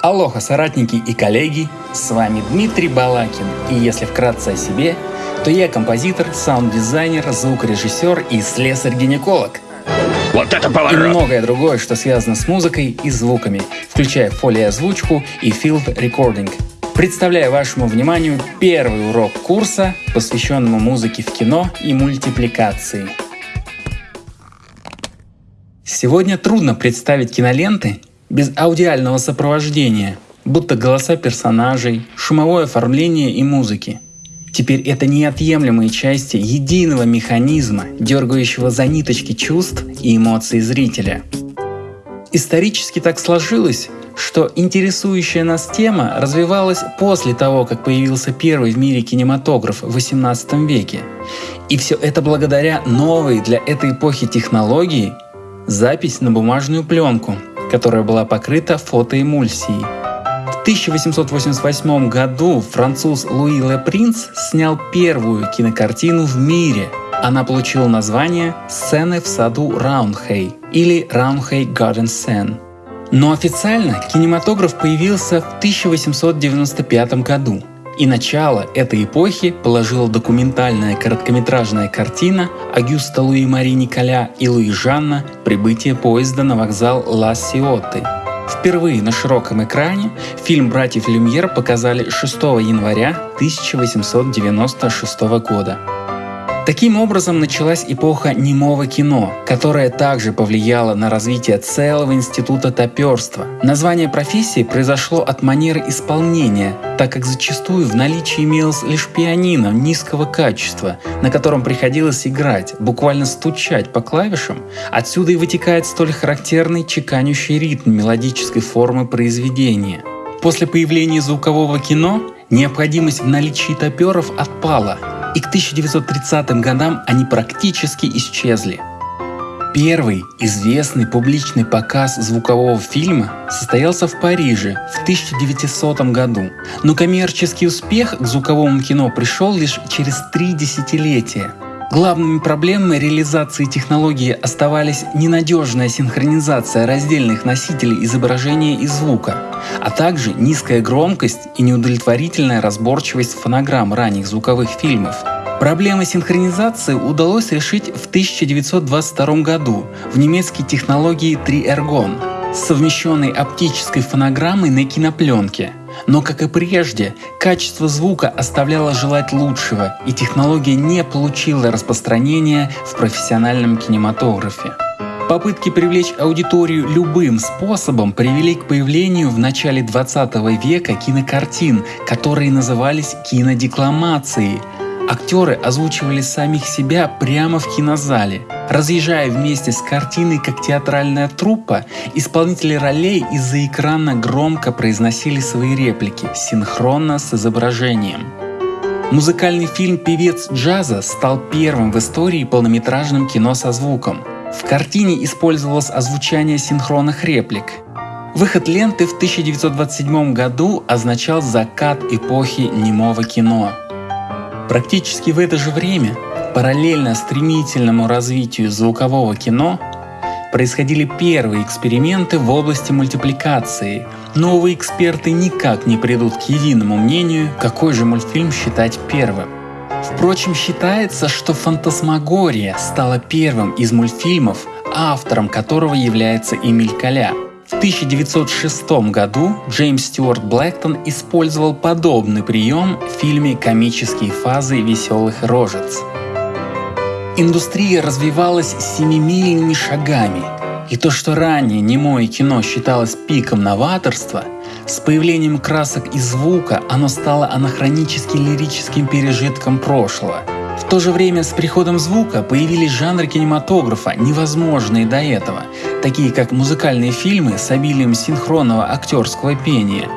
Алоха, соратники и коллеги, с вами Дмитрий Балакин, и если вкратце о себе, то я композитор, саунд-дизайнер, звукорежиссер и слесарь-гинеколог. Вот это И поворот! многое другое, что связано с музыкой и звуками, включая фолиозвучку и field recording. Представляю вашему вниманию первый урок курса, посвященному музыке в кино и мультипликации. Сегодня трудно представить киноленты без аудиального сопровождения, будто голоса персонажей, шумовое оформление и музыки. Теперь это неотъемлемые части единого механизма, дергающего за ниточки чувств и эмоций зрителя. Исторически так сложилось, что интересующая нас тема развивалась после того, как появился первый в мире кинематограф в 18 веке. И все это благодаря новой для этой эпохи технологии – запись на бумажную пленку, которая была покрыта фотоэмульсией. В 1888 году француз Луи Ле Принц снял первую кинокартину в мире. Она получила название «Сцены в саду Раунхей» или «Раунхей Garden Scene». Но официально кинематограф появился в 1895 году. И начало этой эпохи положила документальная короткометражная картина Агюста Луи Мари Николя и Луи Жанна «Прибытие поезда на вокзал Ла Сиоты». Впервые на широком экране фильм «Братьев Люмьер» показали 6 января 1896 года. Таким образом началась эпоха немого кино, которая также повлияла на развитие целого института топерства. Название профессии произошло от манеры исполнения, так как зачастую в наличии имелось лишь пианино низкого качества, на котором приходилось играть, буквально стучать по клавишам. Отсюда и вытекает столь характерный чеканящий ритм мелодической формы произведения. После появления звукового кино необходимость в наличии топеров отпала, и к 1930 годам они практически исчезли. Первый известный публичный показ звукового фильма состоялся в Париже в 1900 году, но коммерческий успех к звуковому кино пришел лишь через три десятилетия. Главными проблемами реализации технологии оставались ненадежная синхронизация раздельных носителей изображения и звука, а также низкая громкость и неудовлетворительная разборчивость фонограмм ранних звуковых фильмов. Проблемы синхронизации удалось решить в 1922 году в немецкой технологии 3-эргон с совмещенной оптической фонограммой на кинопленке. Но, как и прежде, качество звука оставляло желать лучшего, и технология не получила распространения в профессиональном кинематографе. Попытки привлечь аудиторию любым способом привели к появлению в начале 20 века кинокартин, которые назывались кинодекламацией. Актеры озвучивали самих себя прямо в кинозале. Разъезжая вместе с картиной как театральная труппа, исполнители ролей из-за экрана громко произносили свои реплики, синхронно с изображением. Музыкальный фильм «Певец джаза» стал первым в истории полнометражным кино со звуком. В картине использовалось озвучание синхронных реплик. Выход ленты в 1927 году означал закат эпохи немого кино. Практически в это же время, параллельно стремительному развитию звукового кино, происходили первые эксперименты в области мультипликации. Новые эксперты никак не придут к единому мнению, какой же мультфильм считать первым. Впрочем, считается, что «Фантасмагория» стала первым из мультфильмов, автором которого является Эмиль Коля. В 1906 году Джеймс Стюарт Блэктон использовал подобный прием в фильме «Комические фазы веселых рожец». Индустрия развивалась семимильными шагами, и то, что ранее немое кино считалось пиком новаторства, с появлением красок и звука оно стало анахронически лирическим пережитком прошлого. В то же время с приходом звука появились жанры кинематографа, невозможные до этого, такие как музыкальные фильмы с обилием синхронного актерского пения.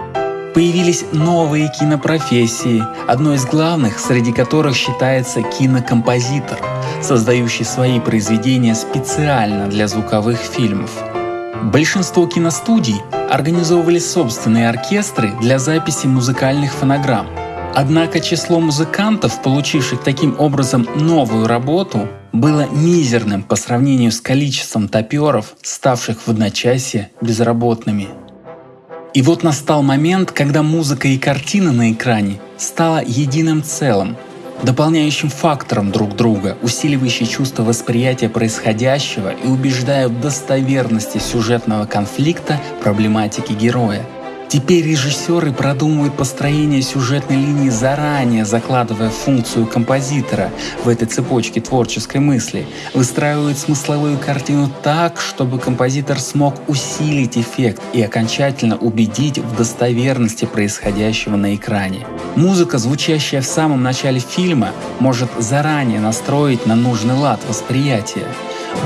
Появились новые кинопрофессии, одной из главных, среди которых считается кинокомпозитор, создающий свои произведения специально для звуковых фильмов. Большинство киностудий организовывали собственные оркестры для записи музыкальных фонограмм. Однако число музыкантов, получивших таким образом новую работу, было мизерным по сравнению с количеством топеров, ставших в одночасье безработными. И вот настал момент, когда музыка и картина на экране стала единым целым, дополняющим фактором друг друга, усиливающий чувство восприятия происходящего и убеждая в достоверности сюжетного конфликта проблематики героя. Теперь режиссеры продумывают построение сюжетной линии заранее, закладывая функцию композитора в этой цепочке творческой мысли, выстраивают смысловую картину так, чтобы композитор смог усилить эффект и окончательно убедить в достоверности происходящего на экране. Музыка, звучащая в самом начале фильма, может заранее настроить на нужный лад восприятия.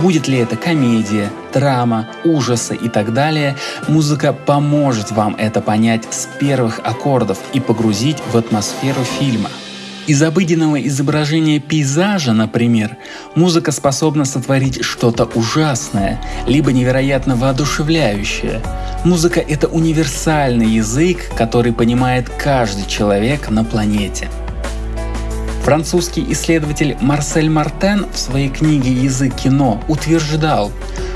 Будет ли это комедия, драма, ужасы и так далее, музыка поможет вам это понять с первых аккордов и погрузить в атмосферу фильма. Из обыденного изображения пейзажа, например, музыка способна сотворить что-то ужасное, либо невероятно воодушевляющее. Музыка — это универсальный язык, который понимает каждый человек на планете. Французский исследователь Марсель Мартен в своей книге «Язык кино» утверждал,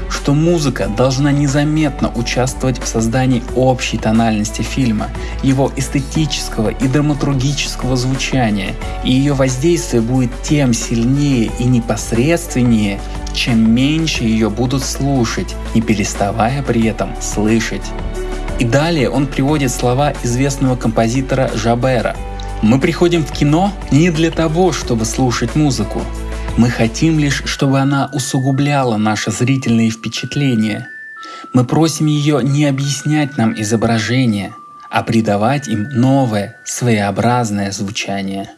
что музыка должна незаметно участвовать в создании общей тональности фильма, его эстетического и драматургического звучания, и ее воздействие будет тем сильнее и непосредственнее, чем меньше ее будут слушать, не переставая при этом слышать. И далее он приводит слова известного композитора Жабера – мы приходим в кино не для того, чтобы слушать музыку. Мы хотим лишь, чтобы она усугубляла наши зрительные впечатления. Мы просим ее не объяснять нам изображения, а придавать им новое, своеобразное звучание.